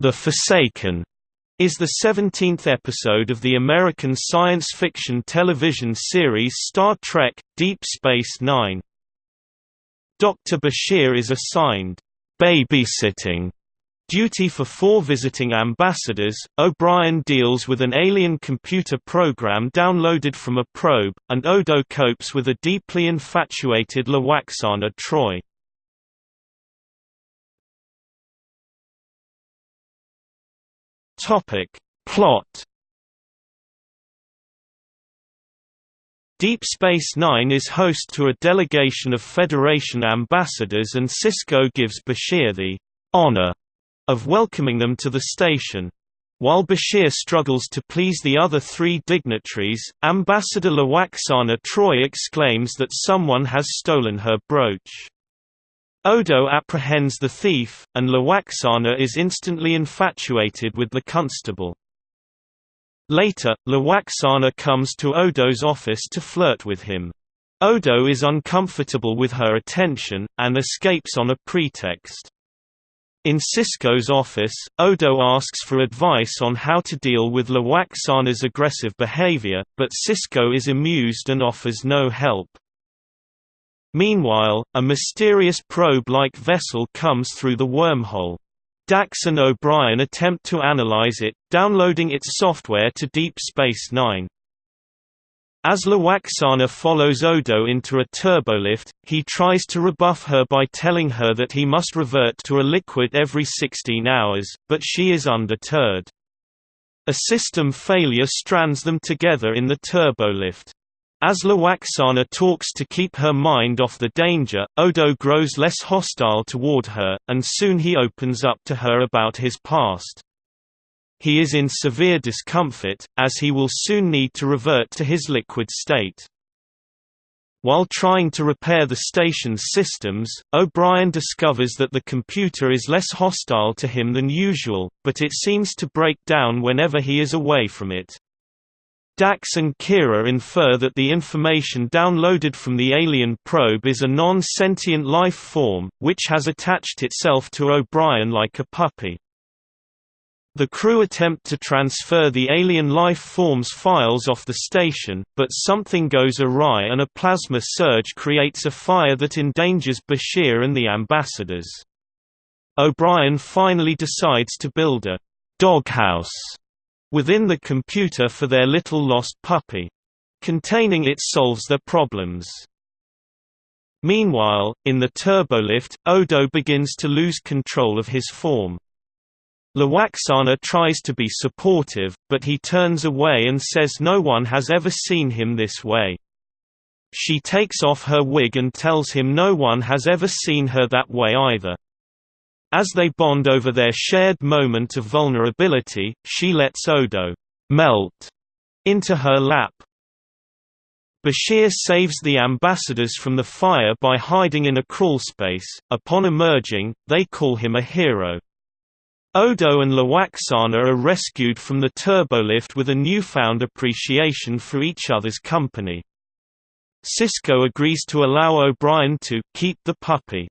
The Forsaken is the 17th episode of the American science fiction television series Star Trek – Deep Space Nine. Dr. Bashir is assigned, "...babysitting", duty for four visiting ambassadors. O'Brien deals with an alien computer program downloaded from a probe, and Odo copes with a deeply infatuated Lwaxana Troi. Topic. Plot Deep Space Nine is host to a delegation of Federation ambassadors and Sisko gives Bashir the honor of welcoming them to the station. While Bashir struggles to please the other three dignitaries, Ambassador Lwaxana Troi exclaims that someone has stolen her brooch. Odo apprehends the thief, and Lwaxana is instantly infatuated with the constable. Later, Lwaxana comes to Odo's office to flirt with him. Odo is uncomfortable with her attention, and escapes on a pretext. In Sisko's office, Odo asks for advice on how to deal with Lwaxana's aggressive behavior, but Sisko is amused and offers no help. Meanwhile, a mysterious probe-like vessel comes through the wormhole. Dax and O'Brien attempt to analyze it, downloading its software to Deep Space Nine. As Lwaxana follows Odo into a turbolift, he tries to rebuff her by telling her that he must revert to a liquid every 16 hours, but she is undeterred. A system failure strands them together in the turbolift. As Lwaxana talks to keep her mind off the danger, Odo grows less hostile toward her, and soon he opens up to her about his past. He is in severe discomfort, as he will soon need to revert to his liquid state. While trying to repair the station's systems, O'Brien discovers that the computer is less hostile to him than usual, but it seems to break down whenever he is away from it. Dax and Kira infer that the information downloaded from the alien probe is a non-sentient life form, which has attached itself to O'Brien like a puppy. The crew attempt to transfer the alien life form's files off the station, but something goes awry and a plasma surge creates a fire that endangers Bashir and the ambassadors. O'Brien finally decides to build a doghouse within the computer for their little lost puppy. Containing it solves their problems. Meanwhile, in the turbolift, Odo begins to lose control of his form. Lwaxana tries to be supportive, but he turns away and says no one has ever seen him this way. She takes off her wig and tells him no one has ever seen her that way either. As they bond over their shared moment of vulnerability, she lets Odo melt into her lap. Bashir saves the ambassadors from the fire by hiding in a crawlspace. Upon emerging, they call him a hero. Odo and Lwaxana are rescued from the turbolift with a newfound appreciation for each other's company. Sisko agrees to allow O'Brien to keep the puppy.